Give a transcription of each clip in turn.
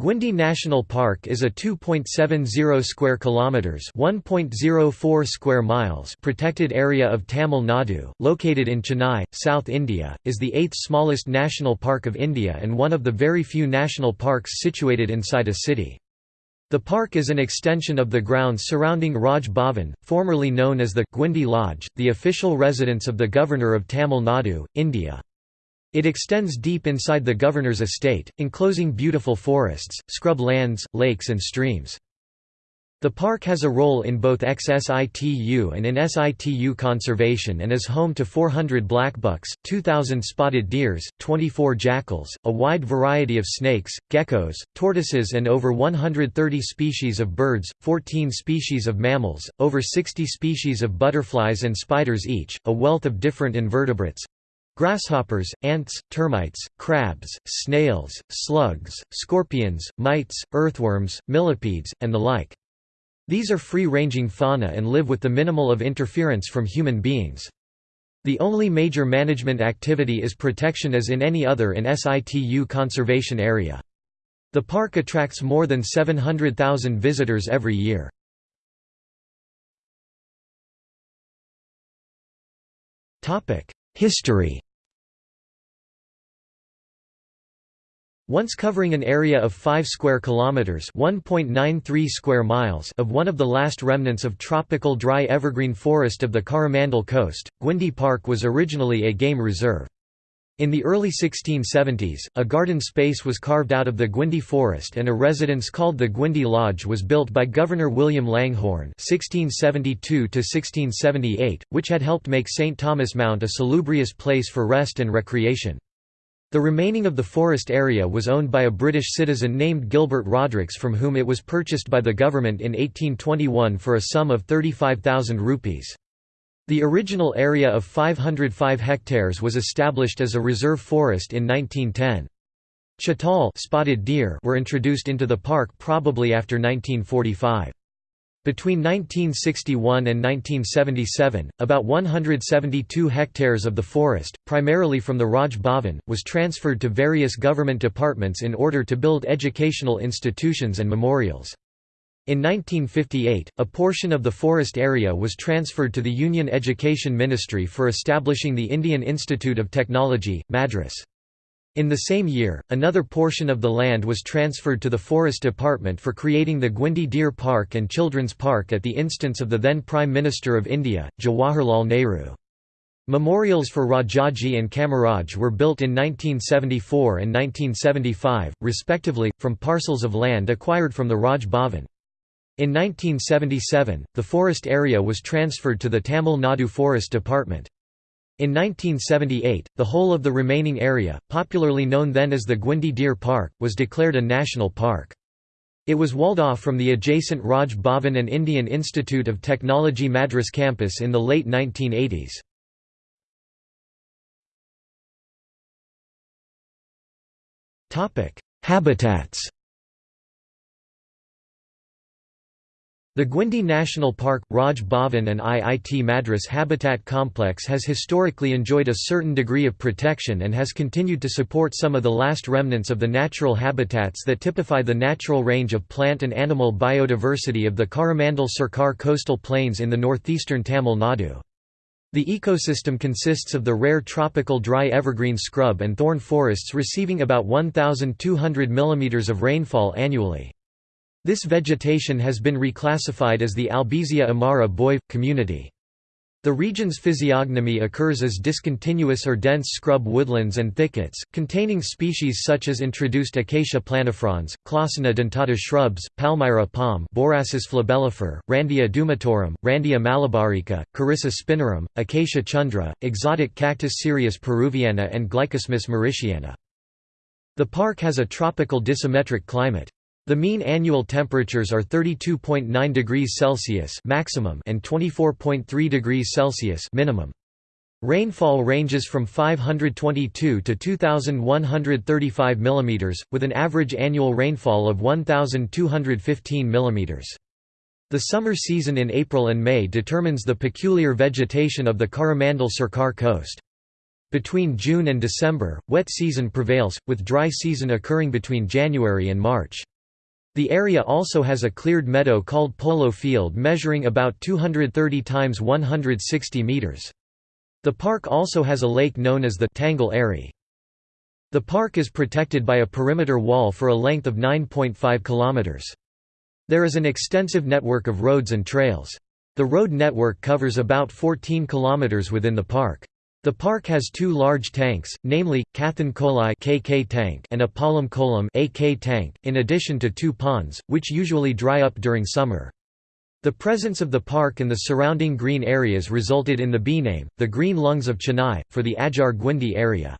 Guindy National Park is a 2.70 square kilometers, 1.04 square miles protected area of Tamil Nadu, located in Chennai, South India, is the eighth smallest national park of India and one of the very few national parks situated inside a city. The park is an extension of the grounds surrounding Raj Bhavan, formerly known as the Guindy Lodge, the official residence of the Governor of Tamil Nadu, India. It extends deep inside the governor's estate, enclosing beautiful forests, scrub lands, lakes and streams. The park has a role in both ex-situ and in situ conservation and is home to 400 blackbucks, 2,000 spotted deers, 24 jackals, a wide variety of snakes, geckos, tortoises and over 130 species of birds, 14 species of mammals, over 60 species of butterflies and spiders each, a wealth of different invertebrates, Grasshoppers, ants, termites, crabs, snails, slugs, scorpions, mites, earthworms, millipedes, and the like. These are free-ranging fauna and live with the minimal of interference from human beings. The only major management activity is protection as in any other in situ conservation area. The park attracts more than 700,000 visitors every year. History Once covering an area of 5 square kilometers, 1.93 square miles of one of the last remnants of tropical dry evergreen forest of the Coromandel coast, Guindy Park was originally a game reserve. In the early 1670s, a garden space was carved out of the Guindy forest and a residence called the Guindy Lodge was built by Governor William Langhorne (1672–1678), which had helped make St Thomas Mount a salubrious place for rest and recreation. The remaining of the forest area was owned by a British citizen named Gilbert Rodericks from whom it was purchased by the government in 1821 for a sum of 35,000 rupees. The original area of 505 hectares was established as a reserve forest in 1910. Chital spotted deer were introduced into the park probably after 1945. Between 1961 and 1977, about 172 hectares of the forest, primarily from the Raj Bhavan, was transferred to various government departments in order to build educational institutions and memorials. In 1958, a portion of the forest area was transferred to the Union Education Ministry for establishing the Indian Institute of Technology, Madras. In the same year, another portion of the land was transferred to the Forest Department for creating the Guindy Deer Park and Children's Park at the instance of the then Prime Minister of India, Jawaharlal Nehru. Memorials for Rajaji and Kamaraj were built in 1974 and 1975, respectively, from parcels of land acquired from the Raj Bhavan. In 1977, the forest area was transferred to the Tamil Nadu Forest Department. In 1978, the whole of the remaining area, popularly known then as the Guindy Deer Park, was declared a national park. It was walled off from the adjacent Raj Bhavan and Indian Institute of Technology Madras campus in the late 1980s. Habitats The Guindy National Park, Raj Bhavan and IIT Madras Habitat Complex has historically enjoyed a certain degree of protection and has continued to support some of the last remnants of the natural habitats that typify the natural range of plant and animal biodiversity of the Coromandel Sircar coastal plains in the northeastern Tamil Nadu. The ecosystem consists of the rare tropical dry evergreen scrub and thorn forests receiving about 1,200 mm of rainfall annually. This vegetation has been reclassified as the Albizia amara Boive community. The region's physiognomy occurs as discontinuous or dense scrub woodlands and thickets, containing species such as introduced Acacia planifrons, Clausena dentata shrubs, Palmyra palm Borassus flabellifer, Randia dumetorum, Randia malabarica, Carissa spinarum, Acacia chundra, exotic cactus Cereus peruviana and Glycosmis mauritiana. The park has a tropical dissymetric climate. The mean annual temperatures are 32.9 degrees Celsius maximum and 24.3 degrees Celsius minimum. Rainfall ranges from 522 to 2135 mm, with an average annual rainfall of 1215 mm. The summer season in April and May determines the peculiar vegetation of the Coromandel Sircar coast. Between June and December, wet season prevails, with dry season occurring between January and March. The area also has a cleared meadow called Polo Field measuring about 230 times 160 meters. The park also has a lake known as the Tangle Eri. The park is protected by a perimeter wall for a length of 9.5 kilometers. There is an extensive network of roads and trails. The road network covers about 14 kilometers within the park. The park has two large tanks, namely, Kathan Kolai KK tank and Apalam Kolam AK tank, in addition to two ponds, which usually dry up during summer. The presence of the park and the surrounding green areas resulted in the bee name, the Green Lungs of Chennai, for the Adyar Guindy area.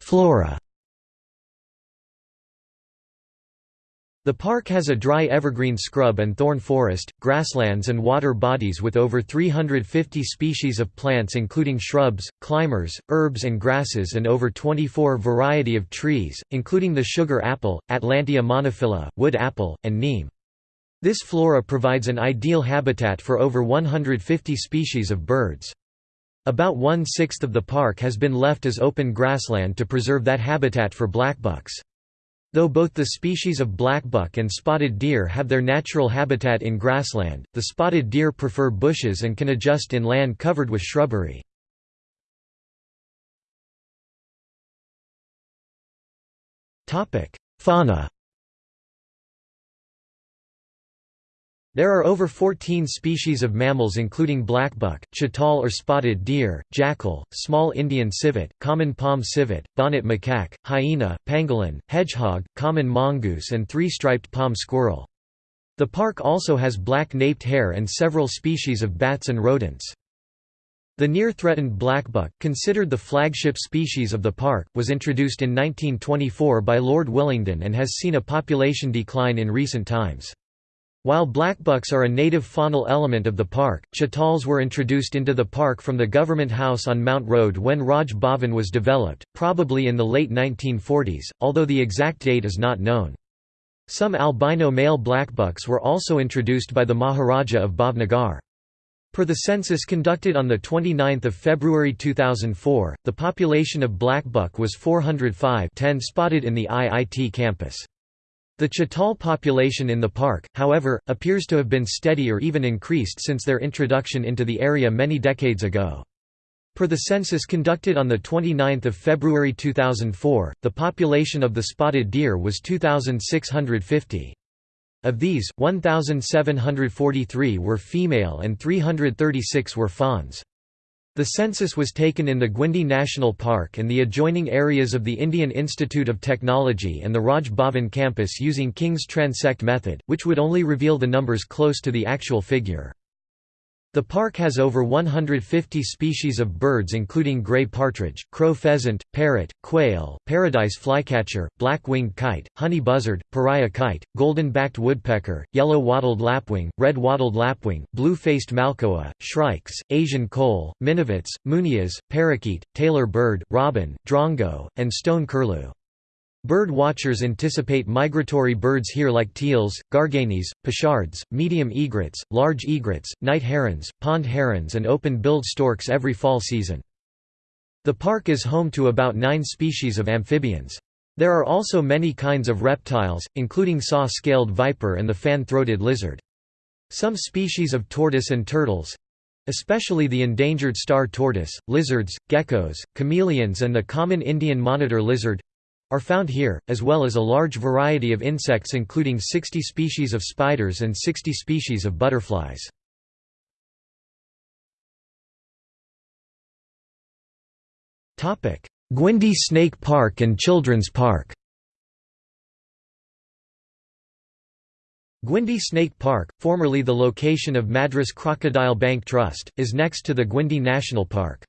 Flora The park has a dry evergreen scrub and thorn forest, grasslands and water bodies with over 350 species of plants including shrubs, climbers, herbs and grasses and over 24 variety of trees, including the sugar apple, Atalantia monophylla, wood apple, and neem. This flora provides an ideal habitat for over 150 species of birds. About one-sixth of the park has been left as open grassland to preserve that habitat for blackbucks. Though both the species of blackbuck and spotted deer have their natural habitat in grassland, the spotted deer prefer bushes and can adjust in land covered with shrubbery. Fauna There are over 14 species of mammals including blackbuck, chital or spotted deer, jackal, small Indian civet, common palm civet, bonnet macaque, hyena, pangolin, hedgehog, common mongoose and three-striped palm squirrel. The park also has black-naped hare and several species of bats and rodents. The near-threatened blackbuck, considered the flagship species of the park, was introduced in 1924 by Lord Willingdon and has seen a population decline in recent times. While blackbucks are a native faunal element of the park, chitals were introduced into the park from the government house on Mount Road when Raj Bhavan was developed, probably in the late 1940s, although the exact date is not known. Some albino male blackbucks were also introduced by the Maharaja of Bhavnagar. Per the census conducted on 29 February 2004, the population of blackbuck was 405 10 spotted in the IIT campus. The chital population in the park, however, appears to have been steady or even increased since their introduction into the area many decades ago. Per the census conducted on 29 February 2004, the population of the spotted deer was 2,650. Of these, 1,743 were female and 336 were fawns. The census was taken in the Guindy National Park and the adjoining areas of the Indian Institute of Technology and the Raj Bhavan campus using King's transect method, which would only reveal the numbers close to the actual figure. The park has over 150 species of birds including gray partridge, crow pheasant, parrot, quail, paradise flycatcher, black-winged kite, honey buzzard, pariah kite, golden-backed woodpecker, yellow-wattled lapwing, red-wattled lapwing, blue-faced malkoha, shrikes, Asian koel, minivets, munias, parakeet, tailor bird, robin, drongo, and stone curlew. Bird watchers anticipate migratory birds here like teals, garganeys, pochards, medium egrets, large egrets, night herons, pond herons and open-billed storks every fall season. The park is home to about nine species of amphibians. There are also many kinds of reptiles, including saw-scaled viper and the fan-throated lizard. Some species of tortoise and turtles—especially the endangered star tortoise, lizards, geckos, chameleons and the common Indian monitor lizard are found here, as well as a large variety of insects including 60 species of spiders and 60 species of butterflies. Guindy Snake Park and Children's Park Guindy Snake Park, formerly the location of Madras Crocodile Bank Trust, is next to the Guindy National Park.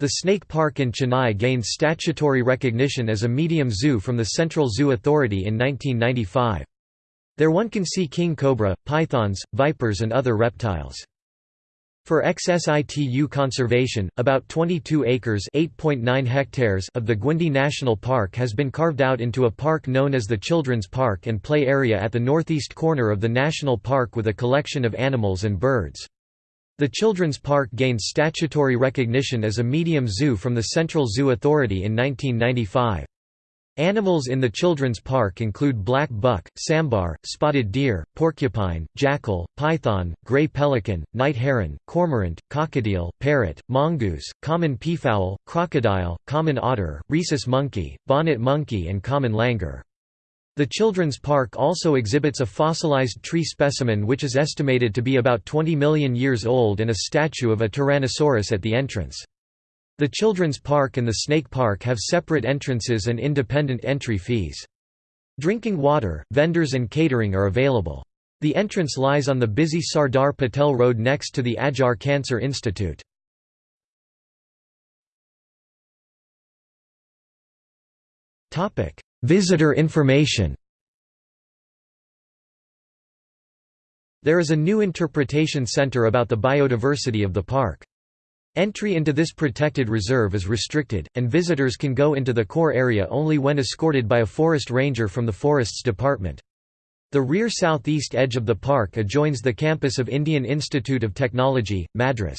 The Snake Park in Chennai gained statutory recognition as a medium zoo from the Central Zoo Authority in 1995. There one can see king cobra, pythons, vipers and other reptiles. For ex-situ conservation, about 22 acres hectares of the Guindy National Park has been carved out into a park known as the Children's Park and Play Area at the northeast corner of the national park with a collection of animals and birds. The Children's Park gained statutory recognition as a medium zoo from the Central Zoo Authority in 1995. Animals in the children's park include black buck, sambar, spotted deer, porcupine, jackal, python, gray pelican, night heron, cormorant, cockatiel, parrot, mongoose, common peafowl, crocodile, common otter, rhesus monkey, bonnet monkey and common langur. The children's park also exhibits a fossilized tree specimen which is estimated to be about 20 million years old and a statue of a Tyrannosaurus at the entrance. The Children's Park and the Snake Park have separate entrances and independent entry fees. Drinking water, vendors and catering are available. The entrance lies on the busy Sardar Patel Road next to the Adyar Cancer Institute. Visitor information There is a new interpretation center about the biodiversity of the park. Entry into this protected reserve is restricted, and visitors can go into the core area only when escorted by a forest ranger from the Forests Department. The rear southeast edge of the park adjoins the campus of Indian Institute of Technology, Madras.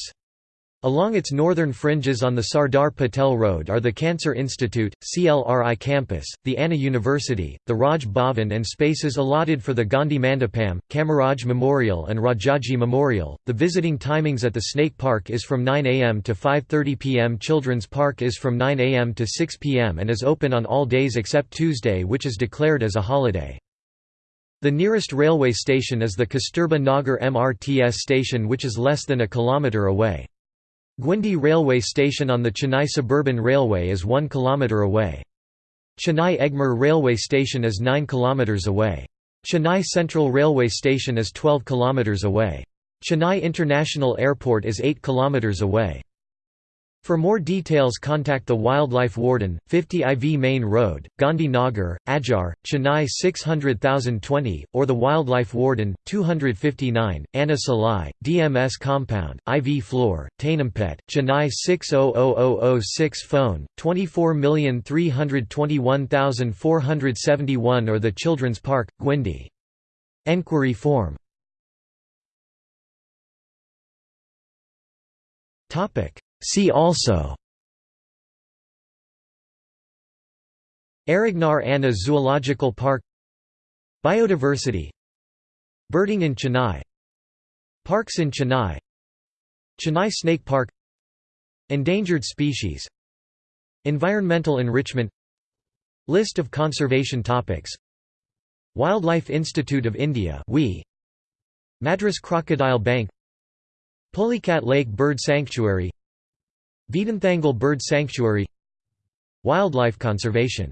Along its northern fringes on the Sardar Patel Road are the Cancer Institute, CLRI campus, the Anna University, the Raj Bhavan and spaces allotted for the Gandhi Mandapam, Kamaraj Memorial and Rajaji Memorial. The visiting timings at the Snake Park is from 9 am to 5:30 pm. Children's Park is from 9 am to 6 pm and is open on all days except Tuesday which is declared as a holiday. The nearest railway station is the Kasturba Nagar MRTS station which is less than a kilometre away. Guindy railway station on the Chennai Suburban Railway is 1 km away. Chennai Egmore railway station is 9 km away. Chennai Central Railway Station is 12 km away. Chennai International Airport is 8 km away. For more details contact the Wildlife Warden, 50 IV Main Road, Gandhi Nagar, Adyar, Chennai 600020, or the Wildlife Warden, 259, Anna Salai, DMS Compound, IV Floor, Teynampet, Chennai 600006 Phone, 24321471 or the Children's Park, Guindy. Enquiry form See also Arignar Anna Zoological Park Biodiversity Birding in Chennai Parks in Chennai Chennai Snake Park Endangered species Environmental enrichment List of conservation topics Wildlife Institute of India Madras Crocodile Bank Pulicat Lake Bird Sanctuary Vedanthangal Bird Sanctuary Wildlife conservation